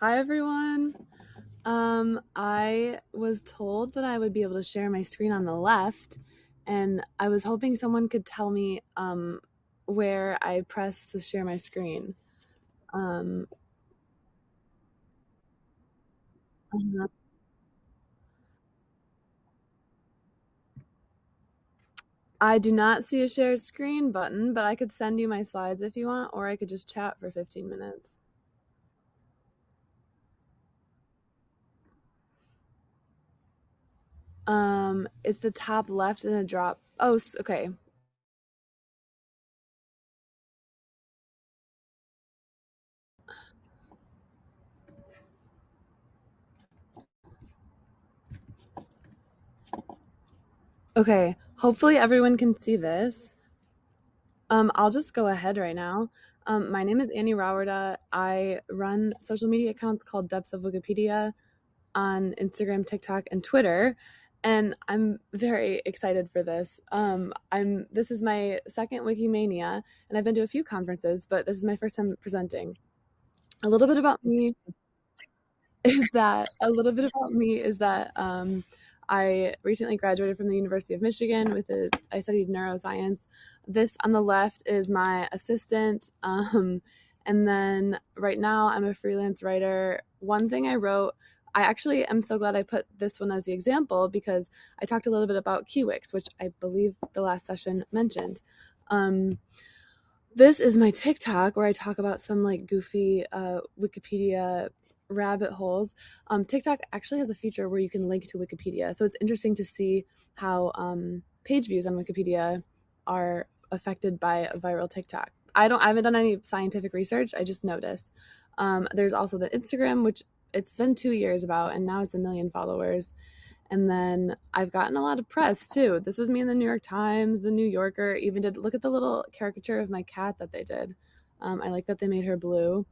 Hi, everyone. Um, I was told that I would be able to share my screen on the left, and I was hoping someone could tell me um, where I press to share my screen. Um, I do not see a share screen button, but I could send you my slides if you want, or I could just chat for 15 minutes. Um, it's the top left and a drop. Oh, okay. Okay, hopefully everyone can see this. Um, I'll just go ahead right now. Um, my name is Annie Rauwerda. I run social media accounts called Depths of Wikipedia on Instagram, TikTok, and Twitter. And I'm very excited for this. Um, I'm this is my second Wikimania, and I've been to a few conferences, but this is my first time presenting. A little bit about me is that a little bit about me is that um, I recently graduated from the University of Michigan with a I studied neuroscience. This on the left is my assistant. Um, and then right now I'm a freelance writer. One thing I wrote, I actually am so glad I put this one as the example because I talked a little bit about Kiwix, which I believe the last session mentioned. Um, this is my TikTok where I talk about some like goofy uh, Wikipedia rabbit holes. Um, TikTok actually has a feature where you can link to Wikipedia. So it's interesting to see how um, page views on Wikipedia are affected by a viral TikTok. I don't I haven't done any scientific research. I just noticed. Um, there's also the Instagram, which it's been two years about, and now it's a million followers. And then I've gotten a lot of press too. This was me in the New York Times, the New Yorker even did look at the little caricature of my cat that they did. Um, I like that they made her blue.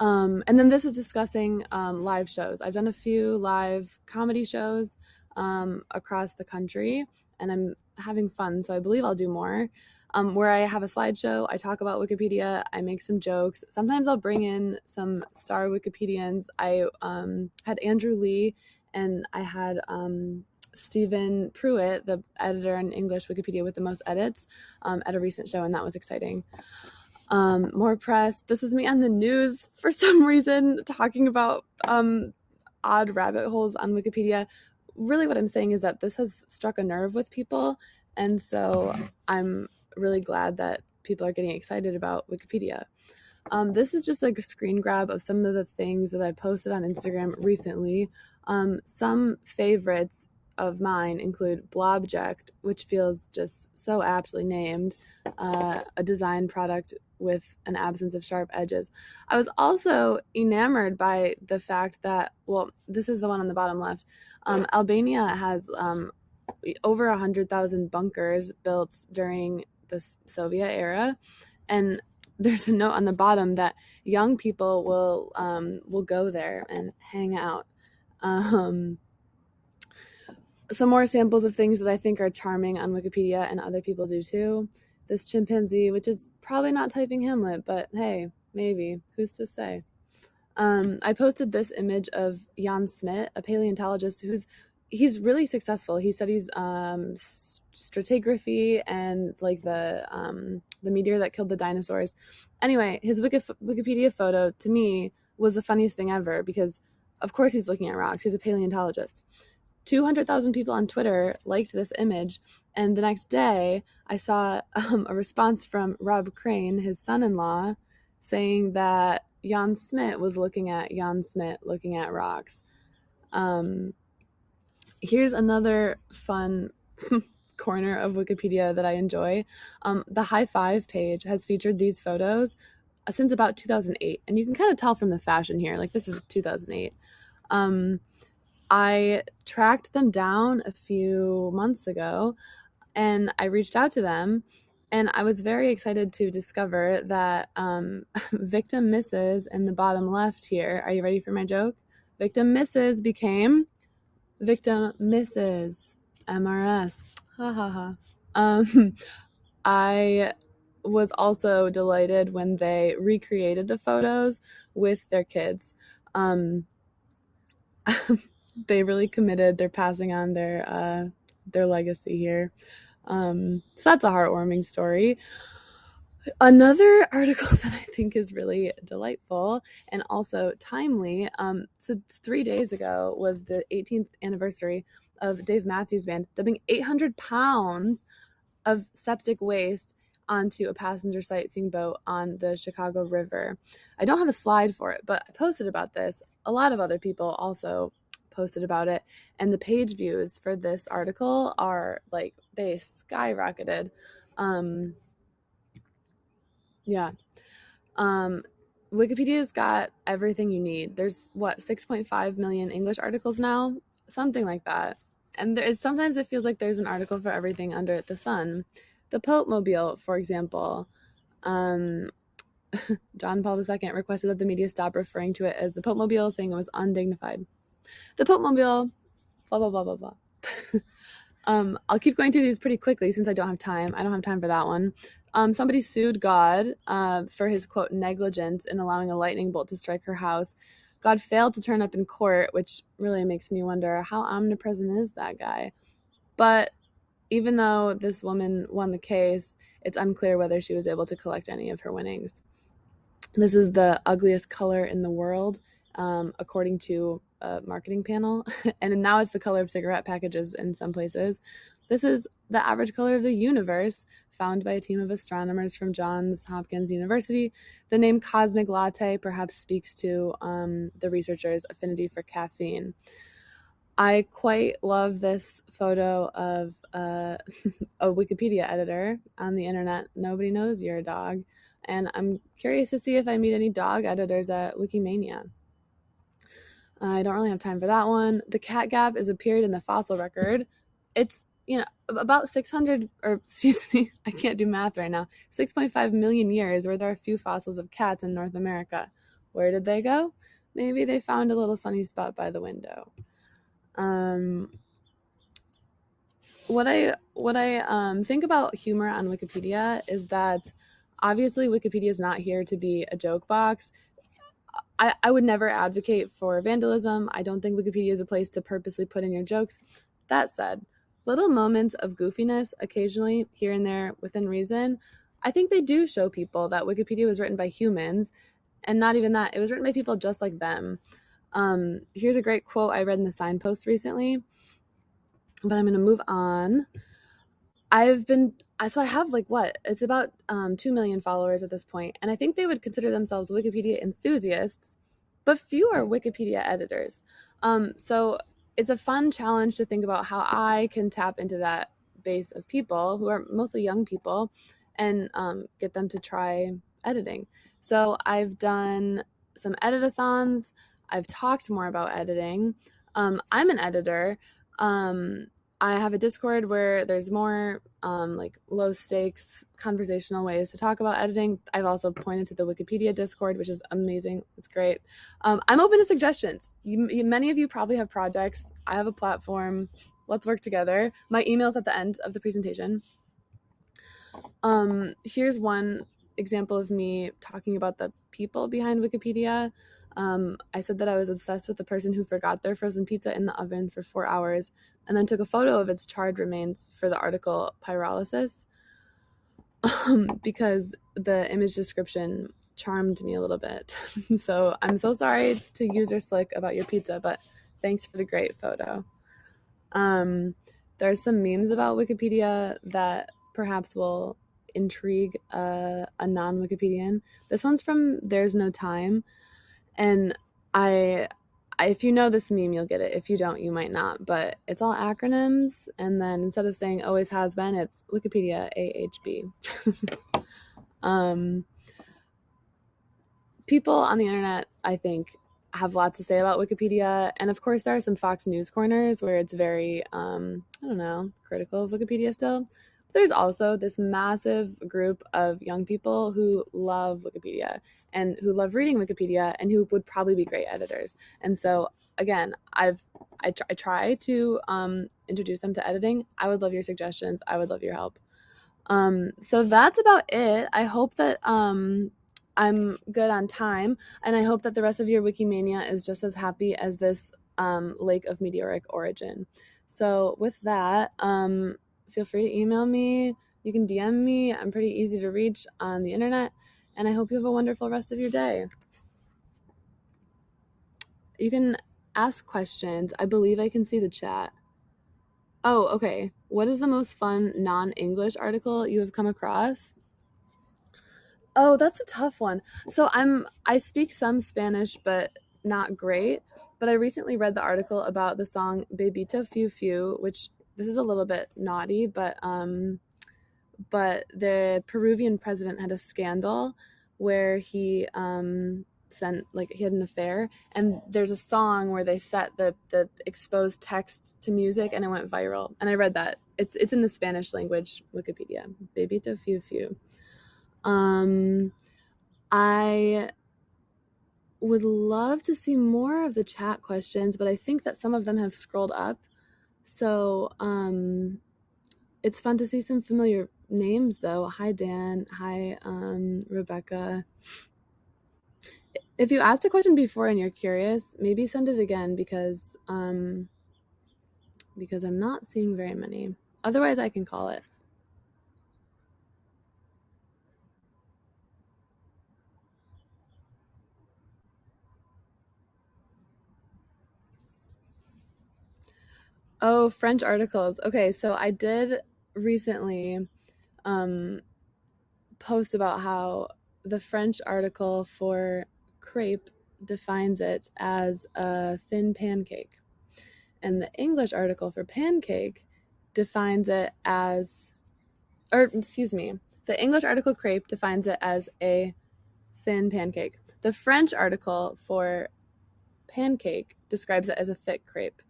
Um, and then this is discussing um, live shows. I've done a few live comedy shows um, across the country, and I'm having fun. So I believe I'll do more. Um, where I have a slideshow, I talk about Wikipedia, I make some jokes. Sometimes I'll bring in some star Wikipedians. I um, had Andrew Lee, and I had um, Steven Pruitt, the editor in English Wikipedia with the most edits, at a recent show, and that was exciting um, more press. This is me on the news for some reason talking about um, odd rabbit holes on Wikipedia. Really, what I'm saying is that this has struck a nerve with people. And so I'm really glad that people are getting excited about Wikipedia. Um, this is just like a screen grab of some of the things that I posted on Instagram recently. Um, some favorites of mine include Blobject, which feels just so aptly named, uh, a design product with an absence of sharp edges. I was also enamored by the fact that, well, this is the one on the bottom left. Um, Albania has um, over 100,000 bunkers built during the Soviet era. And there's a note on the bottom that young people will um, will go there and hang out. Um, some more samples of things that I think are charming on Wikipedia and other people do too. This chimpanzee, which is probably not typing Hamlet, but hey, maybe. Who's to say? Um, I posted this image of Jan Smit, a paleontologist who's he's really successful. He studies um, stratigraphy and like the um, the meteor that killed the dinosaurs. Anyway, his Wikipedia photo to me was the funniest thing ever because, of course, he's looking at rocks. He's a paleontologist. 200,000 people on Twitter liked this image. And the next day, I saw um, a response from Rob Crane, his son in law, saying that Jan Smit was looking at Jan Smit looking at rocks. Um, here's another fun corner of Wikipedia that I enjoy. Um, the high five page has featured these photos uh, since about 2008. And you can kind of tell from the fashion here, like this is 2008. Um, I tracked them down a few months ago and I reached out to them. And I was very excited to discover that um, victim misses in the bottom left here. Are you ready for my joke? Victim misses became victim misses MRS. Ha ha. Um, I was also delighted when they recreated the photos with their kids. Um, they really committed. They're passing on their uh, their legacy here. Um, so that's a heartwarming story. Another article that I think is really delightful and also timely. Um, so three days ago was the 18th anniversary of Dave Matthews Band dumping 800 pounds of septic waste onto a passenger sightseeing boat on the Chicago River. I don't have a slide for it, but I posted about this. A lot of other people also posted about it, and the page views for this article are like they skyrocketed. Um, yeah. Um, Wikipedia's got everything you need. There's what 6.5 million English articles now, something like that. And there, sometimes it feels like there's an article for everything under the sun. The Pope Mobile, for example, um, John Paul II requested that the media stop referring to it as the Pope Mobile, saying it was undignified. The Pope Mobile, blah blah blah blah blah. um, I'll keep going through these pretty quickly since I don't have time. I don't have time for that one. Um, somebody sued God uh, for his quote negligence in allowing a lightning bolt to strike her house. God failed to turn up in court, which really makes me wonder how omnipresent is that guy. But even though this woman won the case, it's unclear whether she was able to collect any of her winnings. This is the ugliest color in the world, um, according to a marketing panel, and now it's the color of cigarette packages in some places. This is the average color of the universe, found by a team of astronomers from Johns Hopkins University. The name cosmic latte perhaps speaks to um, the researchers' affinity for caffeine. I quite love this photo of uh, a Wikipedia editor on the internet. Nobody knows you're a dog. And I'm curious to see if I meet any dog editors at Wikimania. I don't really have time for that one. The cat gap is appeared in the fossil record. It's you know, about 600, or excuse me, I can't do math right now, 6.5 million years where there are a few fossils of cats in North America. Where did they go? Maybe they found a little sunny spot by the window. Um, what I what I um, think about humor on Wikipedia is that obviously Wikipedia is not here to be a joke box. I, I would never advocate for vandalism. I don't think Wikipedia is a place to purposely put in your jokes. That said, little moments of goofiness occasionally here and there within reason. I think they do show people that wikipedia was written by humans and not even that it was written by people just like them. Um, here's a great quote i read in the signpost recently but i'm going to move on. I've been I so i have like what? It's about um, 2 million followers at this point and i think they would consider themselves wikipedia enthusiasts but few are wikipedia editors. Um, so it's a fun challenge to think about how I can tap into that base of people who are mostly young people and um, get them to try editing. So I've done some editathons. I've talked more about editing. Um, I'm an editor. Um, I have a Discord where there's more um, like low stakes conversational ways to talk about editing. I've also pointed to the Wikipedia Discord, which is amazing. It's great. Um, I'm open to suggestions. You, you, many of you probably have projects. I have a platform. Let's work together. My email's at the end of the presentation. Um, here's one example of me talking about the people behind Wikipedia. Um, I said that I was obsessed with the person who forgot their frozen pizza in the oven for four hours and then took a photo of its charred remains for the article Pyrolysis um, because the image description charmed me a little bit. so I'm so sorry to user slick about your pizza, but thanks for the great photo. Um, there are some memes about Wikipedia that perhaps will intrigue uh, a non Wikipedian. This one's from There's No Time. And I if you know this meme, you'll get it. If you don't, you might not. But it's all acronyms, and then instead of saying always has been, it's Wikipedia AHB. um, people on the internet, I think, have a lot to say about Wikipedia, and of course, there are some Fox News corners where it's very, um, I don't know, critical of Wikipedia still there's also this massive group of young people who love Wikipedia and who love reading Wikipedia and who would probably be great editors. And so again, I've I, I try to um, introduce them to editing. I would love your suggestions. I would love your help. Um, so that's about it. I hope that um, I'm good on time, and I hope that the rest of your Wikimania is just as happy as this um, lake of meteoric origin. So with that, um, feel free to email me. You can DM me. I'm pretty easy to reach on the internet, and I hope you have a wonderful rest of your day. You can ask questions. I believe I can see the chat. Oh, okay. What is the most fun non English article you have come across? Oh, that's a tough one. So I'm I speak some Spanish, but not great. But I recently read the article about the song Bebito Fiu Fiu, which this is a little bit naughty, but um but the Peruvian president had a scandal where he um sent like he had an affair and there's a song where they set the the exposed text to music and it went viral. And i read that. It's it's in the spanish language wikipedia. Bebito fiu fiu. Um i would love to see more of the chat questions but i think that some of them have scrolled up so um it's fun to see some familiar names though hi dan hi um rebecca if you asked a question before and you're curious, maybe send it again because um because I'm not seeing very many. Otherwise, I can call it. Oh, French articles. Okay, so I did recently um post about how the French article for crepe defines it as a thin pancake. And the English article for pancake defines it as, or excuse me, the English article crepe defines it as a thin pancake. The French article for pancake describes it as a thick crepe.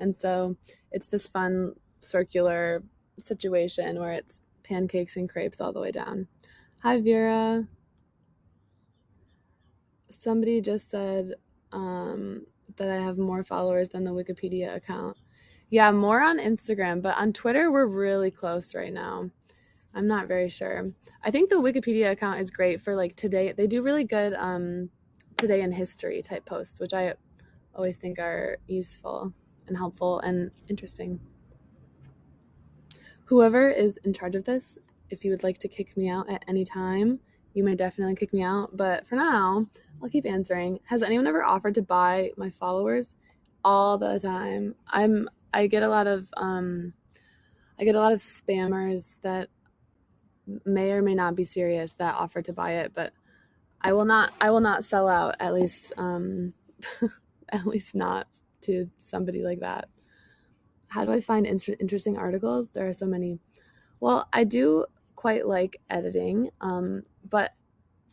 And so it's this fun circular situation where it's pancakes and crepes all the way down. Hi, Vera somebody just said um, that I have more followers than the Wikipedia account. Yeah, more on Instagram, but on Twitter, we're really close right now. I'm not very sure. I think the Wikipedia account is great for like today. They do really good um, today in history type posts, which I always think are useful and helpful and interesting. Whoever is in charge of this, if you would like to kick me out at any time, you may definitely kick me out. But for now, I'll keep answering. Has anyone ever offered to buy my followers? All the time. I'm I get a lot of um I get a lot of spammers that may or may not be serious that offer to buy it, but I will not I will not sell out at least um at least not to somebody like that. How do I find inter- interesting articles? There are so many. Well, I do quite like editing, um, but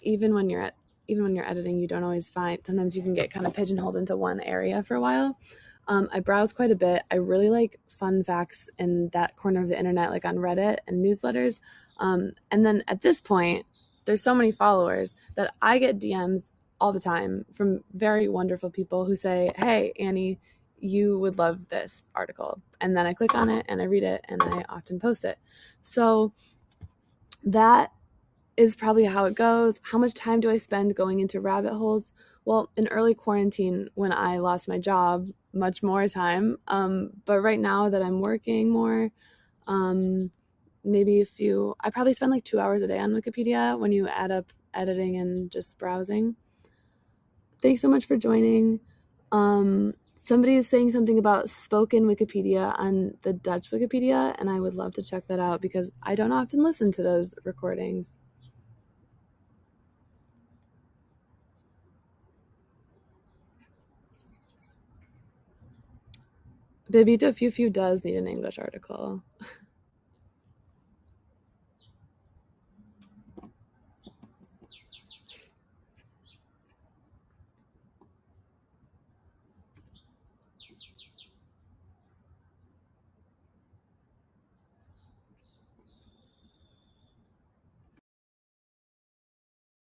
even when you're at even when you're editing, you don't always find. Sometimes you can get kind of pigeonholed into one area for a while. Um, I browse quite a bit. I really like fun facts in that corner of the internet, like on Reddit and newsletters. Um, and then at this point, there's so many followers that I get DMs all the time from very wonderful people who say, Hey, Annie, you would love this article. And then I click on it and I read it and I often post it. So that is probably how it goes. How much time do I spend going into rabbit holes? Well, in early quarantine, when I lost my job, much more time. Um, but right now that I'm working more, um, maybe a few, I probably spend like two hours a day on Wikipedia when you add up editing and just browsing. Thanks so much for joining. Um, somebody is saying something about spoken Wikipedia on the Dutch Wikipedia, and I would love to check that out because I don't often listen to those recordings. Bebito Fiu Fiu does need an English article.